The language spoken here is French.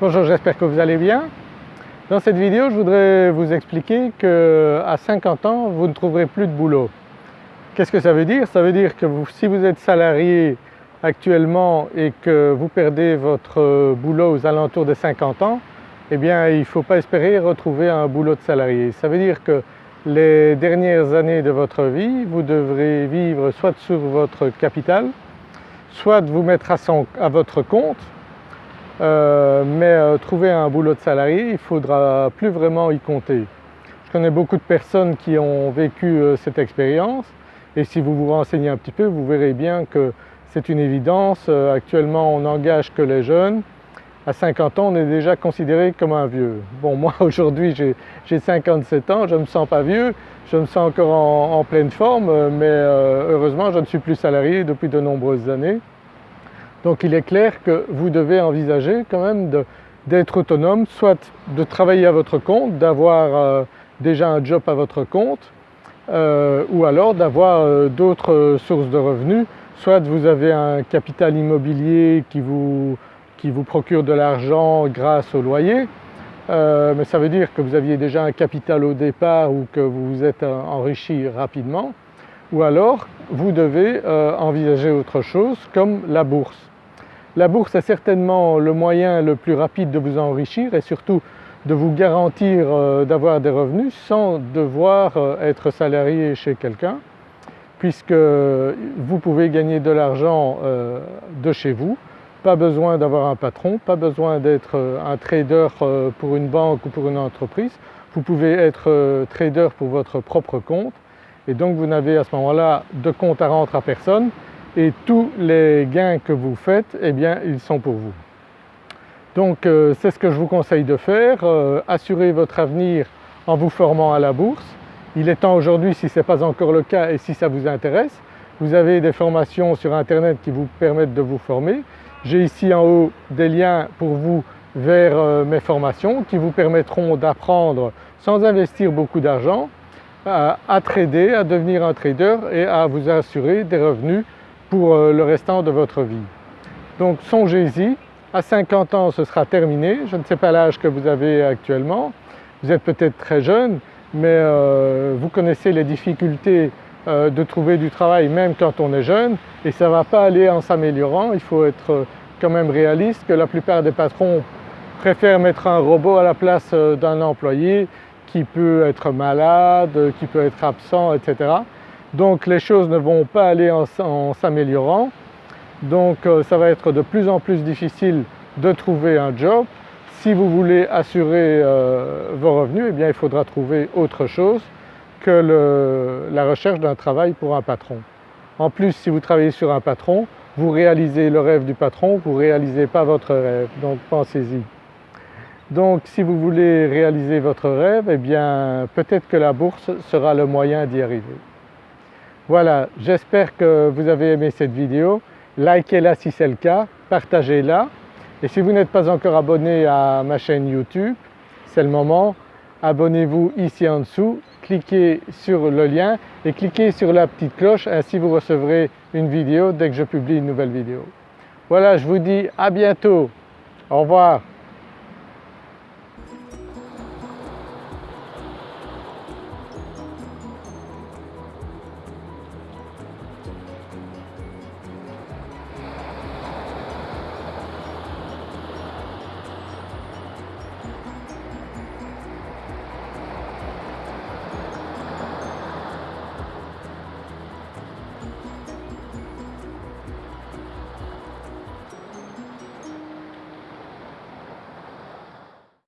Bonjour, j'espère que vous allez bien. Dans cette vidéo, je voudrais vous expliquer qu'à 50 ans, vous ne trouverez plus de boulot. Qu'est-ce que ça veut dire? Ça veut dire que si vous êtes salarié actuellement et que vous perdez votre boulot aux alentours de 50 ans, eh bien il ne faut pas espérer retrouver un boulot de salarié. Ça veut dire que les dernières années de votre vie, vous devrez vivre soit sur votre capital, soit vous mettre à votre compte euh, mais euh, trouver un boulot de salarié, il ne faudra plus vraiment y compter. Je connais beaucoup de personnes qui ont vécu euh, cette expérience et si vous vous renseignez un petit peu, vous verrez bien que c'est une évidence. Actuellement, on n'engage que les jeunes. À 50 ans, on est déjà considéré comme un vieux. Bon, moi aujourd'hui, j'ai 57 ans, je ne me sens pas vieux, je me sens encore en pleine forme, mais heureusement, je ne suis plus salarié depuis de nombreuses années. Donc il est clair que vous devez envisager quand même d'être autonome, soit de travailler à votre compte, d'avoir euh, déjà un job à votre compte, euh, ou alors d'avoir euh, d'autres sources de revenus, soit vous avez un capital immobilier qui vous, qui vous procure de l'argent grâce au loyer, mais ça veut dire que vous aviez déjà un capital au départ ou que vous vous êtes enrichi rapidement, ou alors vous devez envisager autre chose comme la bourse. La bourse est certainement le moyen le plus rapide de vous enrichir et surtout de vous garantir euh, d'avoir des revenus sans devoir euh, être salarié chez quelqu'un puisque vous pouvez gagner de l'argent euh, de chez vous, pas besoin d'avoir un patron, pas besoin d'être un trader pour une banque ou pour une entreprise, vous pouvez être trader pour votre propre compte. Et donc vous n'avez à ce moment-là de compte à rendre à personne et tous les gains que vous faites, eh bien ils sont pour vous. Donc euh, c'est ce que je vous conseille de faire, euh, assurez votre avenir en vous formant à la bourse. Il est temps aujourd'hui, si ce n'est pas encore le cas et si ça vous intéresse, vous avez des formations sur internet qui vous permettent de vous former. J'ai ici en haut des liens pour vous vers euh, mes formations qui vous permettront d'apprendre sans investir beaucoup d'argent à, à trader, à devenir un trader et à vous assurer des revenus pour euh, le restant de votre vie. Donc songez-y, à 50 ans ce sera terminé, je ne sais pas l'âge que vous avez actuellement, vous êtes peut-être très jeune mais euh, vous connaissez les difficultés euh, de trouver du travail même quand on est jeune et ça ne va pas aller en s'améliorant, il faut être quand même réaliste que la plupart des patrons préfèrent mettre un robot à la place d'un employé qui peut être malade, qui peut être absent, etc. Donc les choses ne vont pas aller en, s'améliorant, donc euh, ça va être de plus en plus difficile de trouver un job. Si vous voulez assurer euh, vos revenus, eh bien il faudra trouver autre chose que la recherche d'un travail pour un patron. En plus, si vous travaillez sur un patron, vous réalisez le rêve du patron, vous ne réalisez pas votre rêve, donc pensez-y. Donc si vous voulez réaliser votre rêve, eh bien peut-être que la bourse sera le moyen d'y arriver. Voilà, j'espère que vous avez aimé cette vidéo. Likez-la si c'est le cas, partagez-la et si vous n'êtes pas encore abonné à ma chaîne YouTube, c'est le moment, abonnez-vous ici en dessous, cliquez sur le lien et cliquez sur la petite cloche, ainsi vous recevrez une vidéo dès que je publie une nouvelle vidéo. Voilà, je vous dis à bientôt, au revoir.